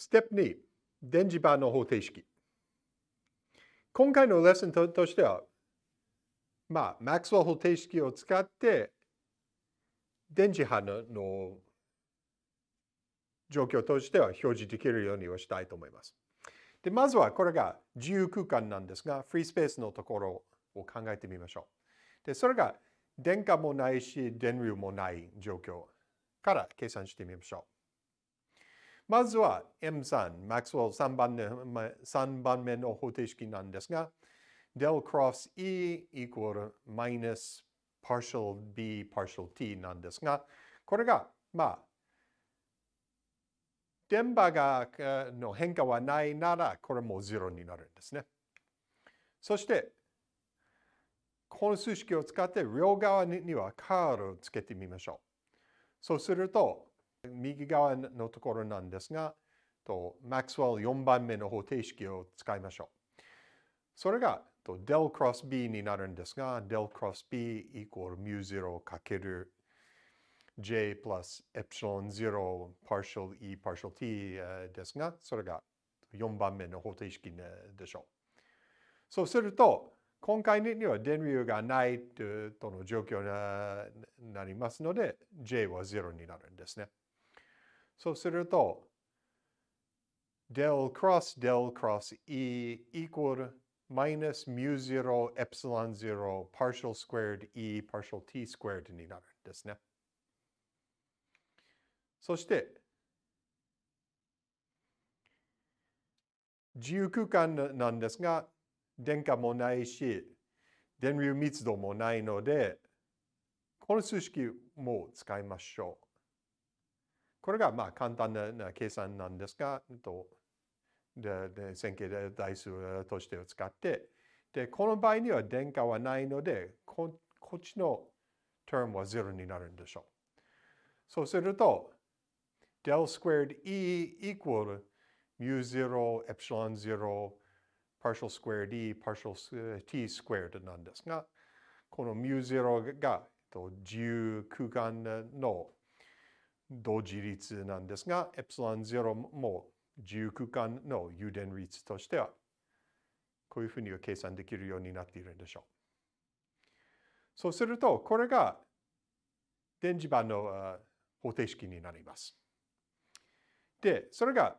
ステップ2、電磁場の方程式。今回のレッスンとしては、まあ、マックスウェル方程式を使って、電磁波のの状況としては表示できるようにはしたいと思います。で、まずはこれが自由空間なんですが、フリースペースのところを考えてみましょう。で、それが電荷もないし、電流もない状況から計算してみましょう。まずは M3、マックスウェル3番目 ,3 番目の方程式なんですが、del cross E equal minus partial B partial T なんですが、これが、まあ、電波がの変化はないなら、これも0になるんですね。そして、この数式を使って両側にはカールをつけてみましょう。そうすると、右側のところなんですが、とマックスウェル4番目の方程式を使いましょう。それが、と del cross b になるんですが、del cross b equal mu0 かける j plus epsilon 0 partial e partial t ですが、それが4番目の方程式でしょう。そうすると、今回には電流がないとの状況になりますので、j は0になるんですね。そうすると、del cross del cross e equal minus mu 0 epsilon 0 partial squared e partial t squared になるんですね。そして、自由空間なんですが、電荷もないし、電流密度もないので、この数式も使いましょう。これがまあ簡単な計算なんですが、とで線形代数としてを使って、で、この場合には電荷はないので、ここっちの term は0になるんでしょう。そうすると、del squared E equal mu 0 epsilon 0 partial squared E partial t squared なんですが、この mu 0が自由空間の同時率なんですが、エプシロン0も自由空間の誘電率としては、こういうふうに計算できるようになっているんでしょう。そうすると、これが電磁場の方程式になります。で、それが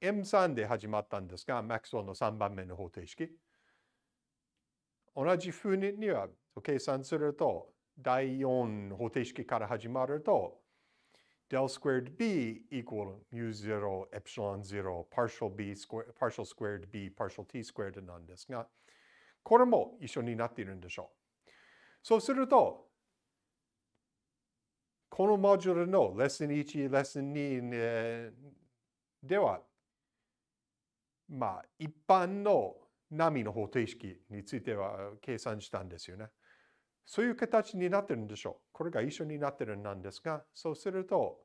M3 で始まったんですが、マックスウェルの3番目の方程式。同じふうには計算すると、第4方程式から始まると、del squared b equal mu 0 epsilon 0 partial b square, partial squared b partial t squared なんですが、これも一緒になっているんでしょう。そうすると、このモジュールのレッスン1、レッスン2では、まあ、一般の波の方程式については計算したんですよね。そういう形になってるんでしょう。これが一緒になってるんですが、そうすると、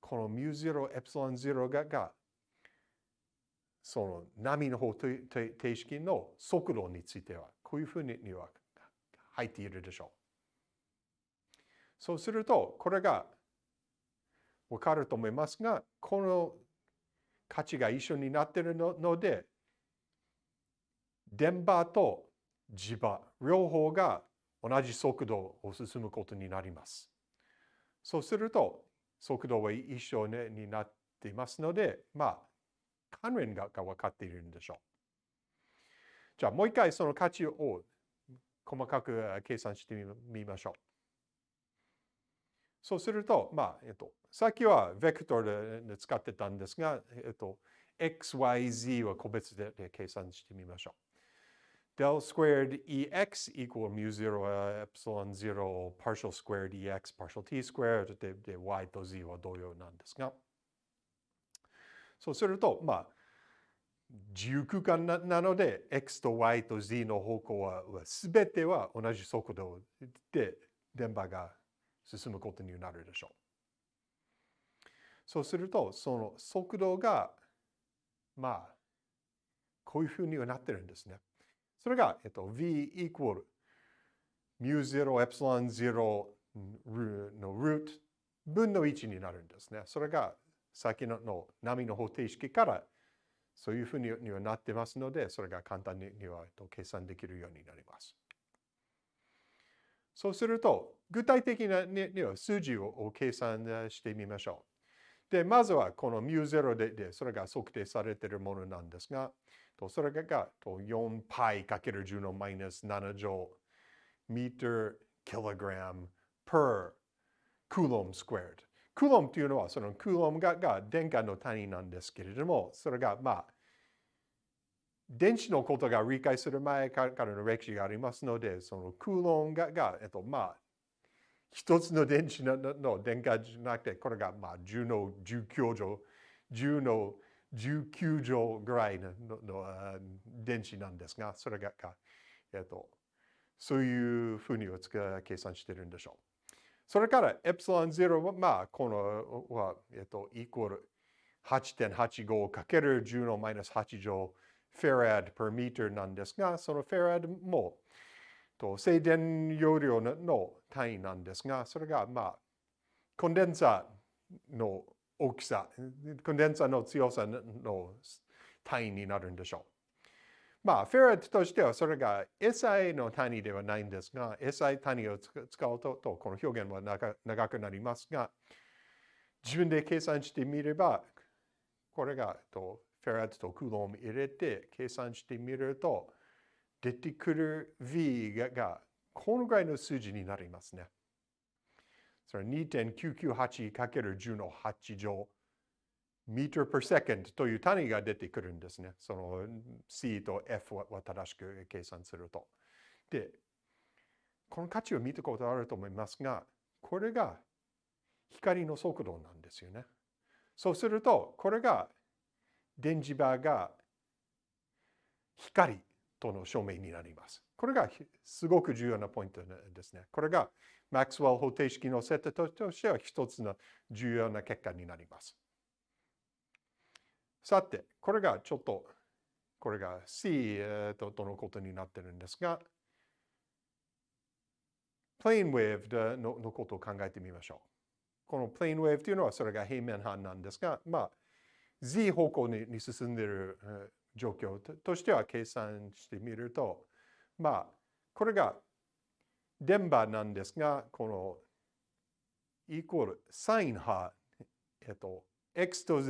この μ0、エプシロン0がが、その波の方程式の速度については、こういうふうには入っているでしょう。そうすると、これがわかると思いますが、この価値が一緒になっているので、電波と磁場、両方が同じ速度を進むことになります。そうすると、速度は一緒になっていますので、まあ、関連が分かっているんでしょう。じゃあ、もう一回その価値を細かく計算してみましょう。そうすると、まあ、えっと、さっきはベクトルで使ってたんですが、えっと、x, y, z は個別で計算してみましょう。Del squared ex equal mu 0 epsilon 0 partial squared ex partial t squared でで y と z は同様なんですが、そうすると、まあ、自由空間ななので、x と y と z の方向は全ては同じ速度で電波が進むことになるでしょう。そうすると、その速度が、まあ、こういうふうにはなってるんですね。それが、えっと、v equal mu 0 epsilon 0の root 分の1になるんですね。それが先のの波の方程式からそういうふうにはなってますので、それが簡単には計算できるようになります。そうすると、具体的なには数字を計算してみましょう。で、まずはこの μ0 でそれが測定されているものなんですが、それが 4π×10 のマイナス7乗 meter kilogram per coulomb squared。クロムというのはそのクロムがが電荷の単位なんですけれども、それがまあ、電子のことが理解する前からの歴史がありますので、そのクロムがが、えっと、まあ、一つの電子のの電荷じゃなくて、これがまあ10の19乗、10の19乗ぐらいのの電子なんですが、それが、えっと、そういうふうに計算してるんでしょう。それからエプシロン0は、まあ、このは、えっと、イコール 8.85× 10のマイナス8乗フェラッド per meter なんですが、そのフェラッドもと静電容量の単位なんですが、それが、まあ、コンデンサーの大きさ、コンデンサーの強さの単位になるんでしょう。まあ、フェラットとしてはそれが SI の単位ではないんですが、SI 単位を使うととこの表現は長くなりますが、自分で計算してみれば、これがとフェラットとクローム入れて計算してみると、出てくる V ががこのぐらいの数字になりますね。それ 2.998×10 の8乗 meter per second という単位が出てくるんですね。その C と F は正しく計算すると。で、この価値を見たことあると思いますが、これが光の速度なんですよね。そうすると、これが電磁場が光との証明になります。これがすごく重要なポイントですね。これがマックスウェル方程式のセットとしては一つの重要な結果になります。さて、これがちょっと、これが C ととのことになってるんですが、プレーンウェーブののことを考えてみましょう。このプレーンウェーブというのはそれが平面半なんですが、まあ、Z 方向に進んでいる状況としては計算してみると、まあ、これが電波なんですが、このイコールサイン波、えっと、x と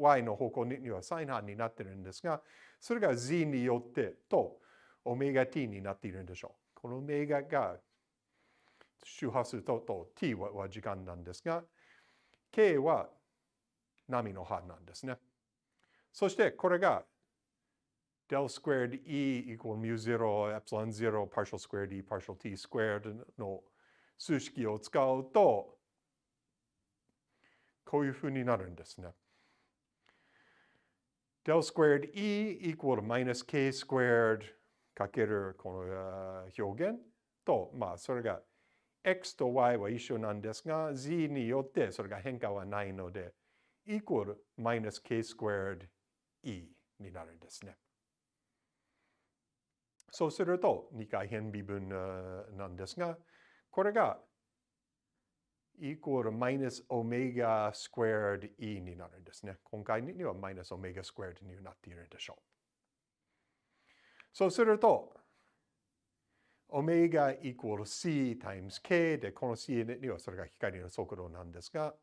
y の方向にはサイン波になってるんですが、それが z によってとオメガ t になっているんでしょう。このオメガが周波数とと t は時間なんですが、k は波の波なんですね。そしてこれが del squared e equal mu 0 epsilon 0 partial squared e partial t squared の数式を使うとこういうふうになるんですね。del squared e equal minus k squared かけるこの表現と、まあそれが x と y は一緒なんですが、z によってそれが変化はないので、equal minus k squared e になるんですね。そうすると2回偏微分なんですが、これがイコールマイナスオメガスクエア d E になるんですね。今回にはマイナスオメガスクエア d になっているでしょう。そうすると、 omega equal C times K で、この C にはそれが光の速度なんですが、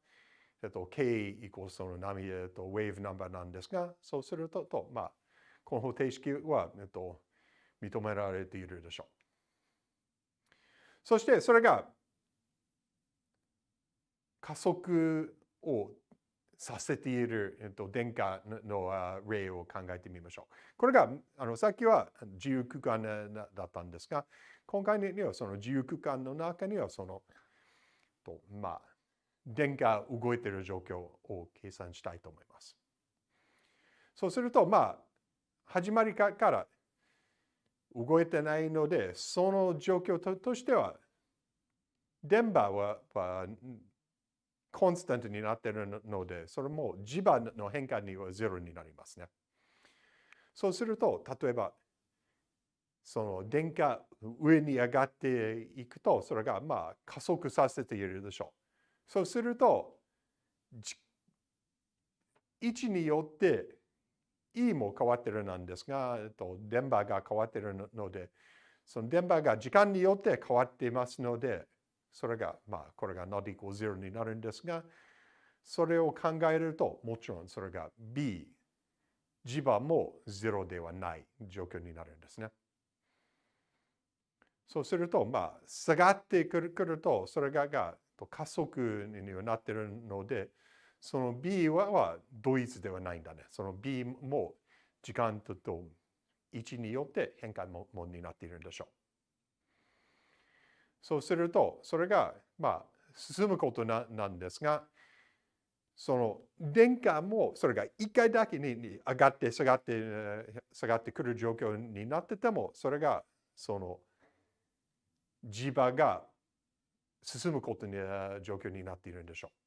えっと、K イコールその波、えっと、ウェーブナンバーなんですが、そうすると、とまあ、この方程式は、えっと、認められているでしょう。そして、それが加速をさせている、えっと、電荷の例を考えてみましょう。これが、あのさっきは自由空間だったんですが、今回にはその自由空間の中にはその、とまあ、電荷動いている状況を計算したいと思います。そうすると、まあ、始まりから動いてないので、その状況としては、電波はコンスタントになっているので、それも磁場の変化にはゼロになりますね。そうすると、例えば、その電荷上に上がっていくと、それがまあ加速させているでしょう。そうすると、位置によって E も変わってるなんですが、えっと、電波が変わってるので、その電波が時間によって変わっていますので、それが、まあ、これが not equal 0になるんですが、それを考えると、もちろんそれが B、磁場も0ではない状況になるんですね。そうすると、まあ、下がってくると、それがが加速になっているので、その B はは同一ではないんだね。その B も時間とと位置によって変化もになっているんでしょう。そうすると、それが、まあ、進むことななんですが、その電荷もそれが一回だけに上がって下がって下がってくる状況になってても、それがその磁場が進むことに状況になっているんでしょう。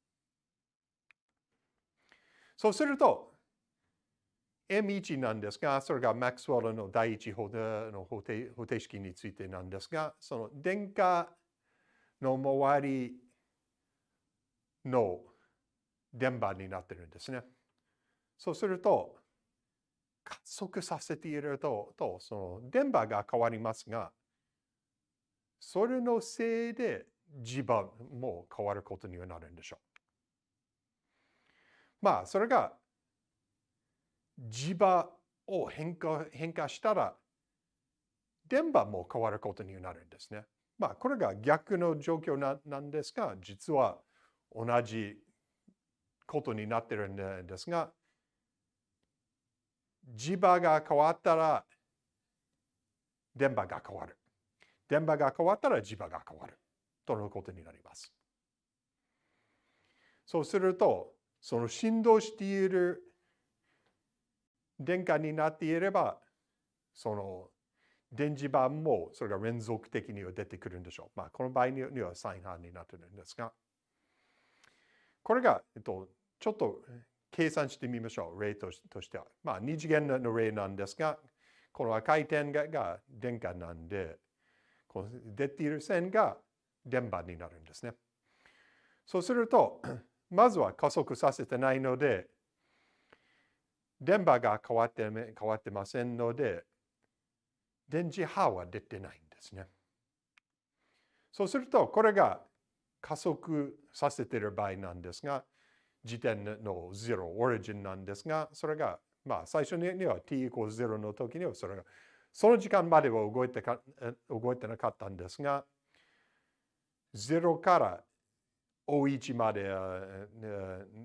そうすると、M1 なんですが、それがマックスウェルの第一方の方程方程式についてなんですが、その電荷の周りの電波になってるんですね。そうすると、加速させていると、とその電波が変わりますが、それのせいで磁場も変わることにはなるんでしょう。まあ、それが磁場を変化変化したら、電波も変わることになるんですね。まあ、これが逆の状況ななんですが、実は同じことになってるんですが、磁場が変わったら、電波が変わる。電波が変わったら磁場が変わる。とのことになります。そうすると、その振動している電荷になっていれば、その電磁板もそれが連続的には出てくるんでしょう。まあ、この場合にはサイン反になっているんですが、これが、えっと、ちょっと計算してみましょう。例としては。まあ、二次元の例なんですが、この赤い点がが電荷なんで、この出ている線が電波になるんですね。そうすると、まずは加速させてないので、電波が変わって変わってませんので、電磁波は出てないんですね。そうすると、これが加速させてる場合なんですが、時点の0、オリジンなんですが、それが、まあ、最初には t イコール0の時には、それが、その時間までは動いてか動いてなかったんですが、0から大1まで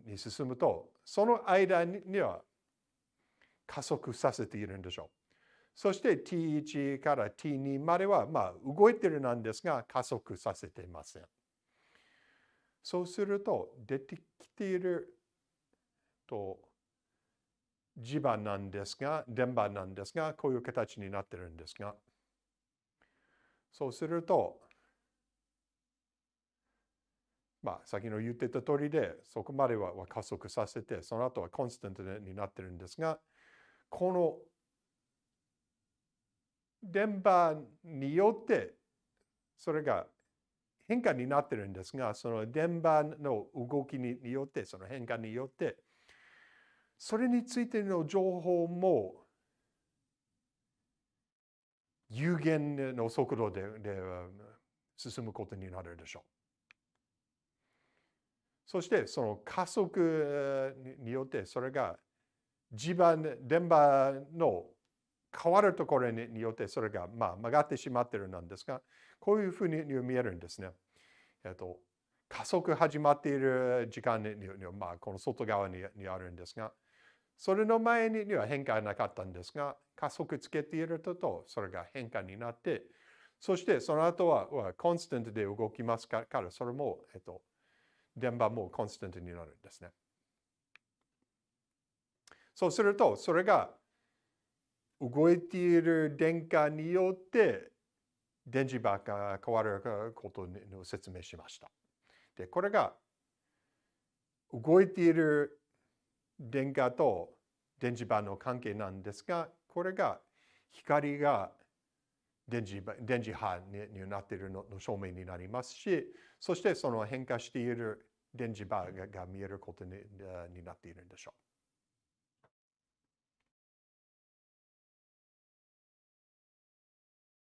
に進むと、その間には加速させているんでしょう。そして T1 から T2 までは、まあ、動いてるなんですが、加速させていません。そうすると、出てきていると、磁場なんですが、電波なんですが、こういう形になってるんですが、そうすると、まあ、先の言ってた通りで、そこまでは加速させて、その後はコンスタントになってるんですが、この電波によって、それが変化になってるんですが、その電波の動きによって、その変化によって、それについての情報も有限の速度でで進むことになるでしょう。そしてその加速によってそれが磁場、電波の変わるところによってそれがまあ曲がってしまってるなんですが、こういうふうに見えるんですね。えっと、加速始まっている時間には、まあ、この外側にあるんですが、それの前には変化はなかったんですが、加速つけていると、それが変化になって、そしてその後はコンスタントで動きますから、それも、えっと、電波もコンスタントになるんですね。そうすると、それが動いている電荷によって電磁場が変わることを説明しました。で、これが動いている電荷と電磁場の関係なんですが、これが光が電磁電磁波になっているのの証明になりますし、そしてその変化している電磁波が見えることにになっているんでしょう。